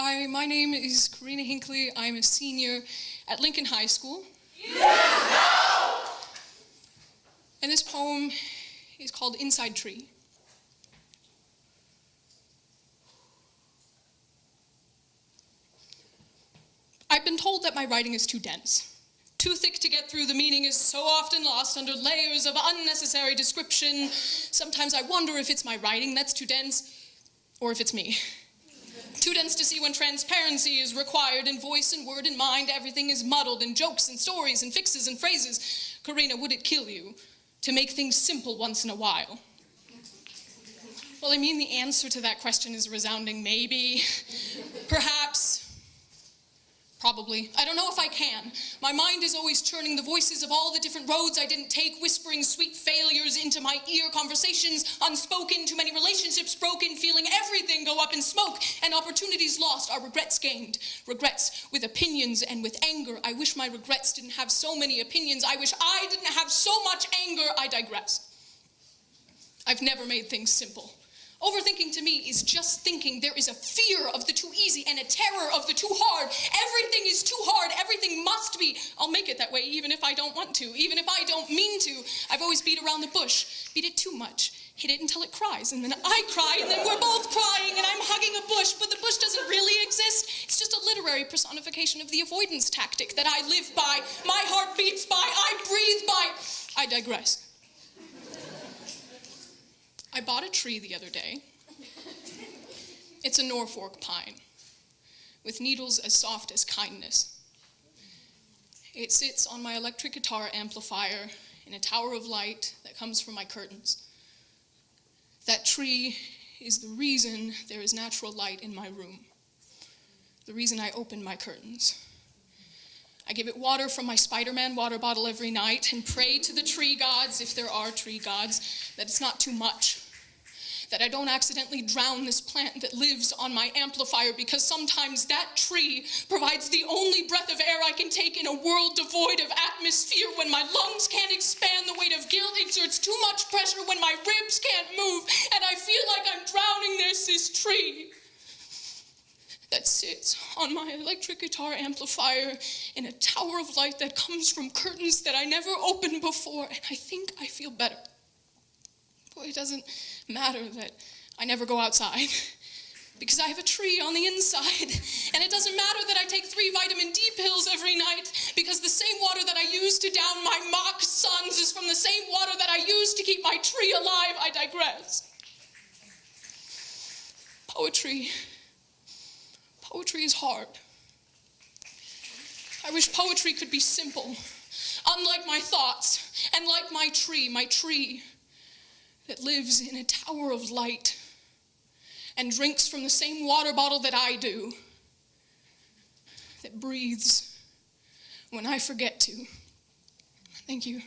Hi, my name is Karina Hinckley. I'm a senior at Lincoln High School. And this poem is called Inside Tree. I've been told that my writing is too dense. Too thick to get through, the meaning is so often lost under layers of unnecessary description. Sometimes I wonder if it's my writing that's too dense, or if it's me. Dense to see when transparency is required in voice and word and mind. Everything is muddled in jokes and stories and fixes and phrases. Karina, would it kill you to make things simple once in a while? Well, I mean, the answer to that question is resounding maybe, Probably. I don't know if I can. My mind is always churning the voices of all the different roads I didn't take, whispering sweet failures into my ear, conversations unspoken, too many relationships broken, feeling everything go up in smoke, and opportunities lost are regrets gained. Regrets with opinions and with anger. I wish my regrets didn't have so many opinions. I wish I didn't have so much anger. I digress. I've never made things simple. Overthinking to me is just thinking there is a fear of the too easy and a terror of the too hard. Everything is too hard. Everything must be. I'll make it that way even if I don't want to, even if I don't mean to. I've always beat around the bush, beat it too much, hit it until it cries, and then I cry, and then we're both crying, and I'm hugging a bush, but the bush doesn't really exist. It's just a literary personification of the avoidance tactic that I live by, my heart beats by, I breathe by. I digress. I bought a tree the other day. It's a Norfolk pine with needles as soft as kindness. It sits on my electric guitar amplifier in a tower of light that comes from my curtains. That tree is the reason there is natural light in my room, the reason I open my curtains. I give it water from my Spider-Man water bottle every night and pray to the tree gods, if there are tree gods, that it's not too much that I don't accidentally drown this plant that lives on my amplifier because sometimes that tree provides the only breath of air I can take in a world devoid of atmosphere when my lungs can't expand, the weight of guilt exerts too much pressure when my ribs can't move, and I feel like I'm drowning. There's this tree that sits on my electric guitar amplifier in a tower of light that comes from curtains that I never opened before, and I think I feel better. It doesn't matter that I never go outside because I have a tree on the inside. And it doesn't matter that I take three vitamin D pills every night because the same water that I use to down my mock suns is from the same water that I use to keep my tree alive. I digress. Poetry. Poetry is hard. I wish poetry could be simple, unlike my thoughts, and like my tree, my tree that lives in a tower of light and drinks from the same water bottle that I do, that breathes when I forget to. Thank you.